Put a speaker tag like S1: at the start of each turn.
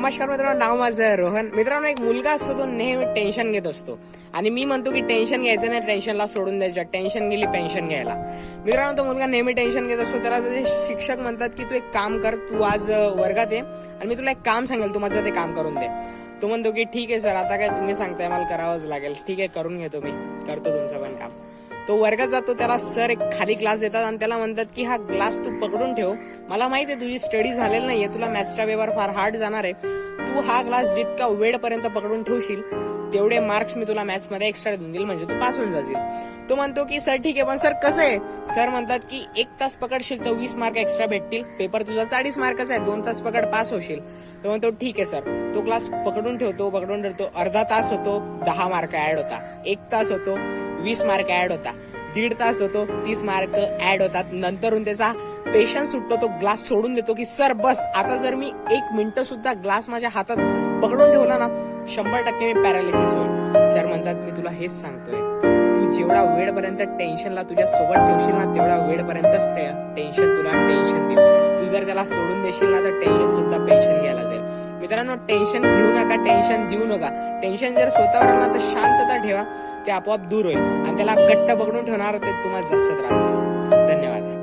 S1: नमस्कार मित्रांनो नाव माझं रोहन. मित्रांनो एक मुलगा असतो तो नेहमी टेन्शन घेत असतो. आणि मी म्हणतो की टेन्शन घ्यायचं नाही टेन्शनला सोडून द्यायचं. टेन्शन गेली पेन्शन घ्यायला. मित्रांनो तो मुलगा नेहमी टेन्शन घेत असतो. त्याला त्याचे शिक्षक म्हणतात की तू एक काम कर तू आज वर्गात ये आणि मी तुला एक काम सांगेल तू माझं ते काम करून दे. तो म्हणतो की ठीक आहे सर. आता काय तुम्ही सांगताय मला करावंच लागेल. ठीक आहे करून घेतो मी. करतो तुमचं तो वर्गात जातो त्याला सर एक खाली क्लास देतात आणि त्याला म्हणतात की हा ग्लास तू पकडून ठेव. मला माहिती आहे तुझी स्टडी झालेली नाहीये तुला मॅथ्सचा पेपर फार हार्ड जाणार आहे. तू हा ग्लास जितका वेळपर्यंत पकडून ठेवशील तेवढे मार्क्स मी तुला मॅथ्समध्ये एक्स्ट्रा देऊन देईल म्हणजे तू पास होऊन जाशील. तो म्हणतो की सर ठीक आहे पण सर कसं आहे? सर म्हणतात की एक तास पकडशील तर वीस मार्क एक्स्ट्रा भेटतील. पेपर तुझा चाळीस मार्कच आहे दोन तास पकड पास होशील. तो म्हणतो ठीक आहे सर. तो क्लास पकडून ठेवतो पकडून ठेवतो. अर्धा तास होतो दहा मार्क ऍड होता. एक तास होतो. वीस मार्क ऍड होता. दीड तास होतो तीस मार्क ऍड होतात. नंतरून त्याचा पेशन्स सुटतो तो ग्लास सोडून देतो की सर बस आता जर मी एक मिनटं सुद्धा ग्लास माझ्या हातात पकडून ठेवला ना शंभर टक्के मी पॅरालिसिस होईल. सर म्हणतात मी तुला हेच सांगतोय. तू जेवढा वेळपर्यंत टेन्शनला तुझ्या सोबत ठेवशील ना तेवढा वेळपर्यंतच टेन्शन तुला टेन्शन देईल. तू जर त्याला सोडून देशील ना तर टेन्शन सुद्धा पेन्शन घ्यायला जाईल. मित्रांनो टेन्शन घेऊ नका टेन्शन देऊ नका. टेन्शन जर स्वतःवर आला ना तर शांतता ठेवा. ते आपोआप दूर होईल. आणि त्याला कट्ट पकडून ठेवणार ते तुम्हाला जास्त त्रास धन्यवाद.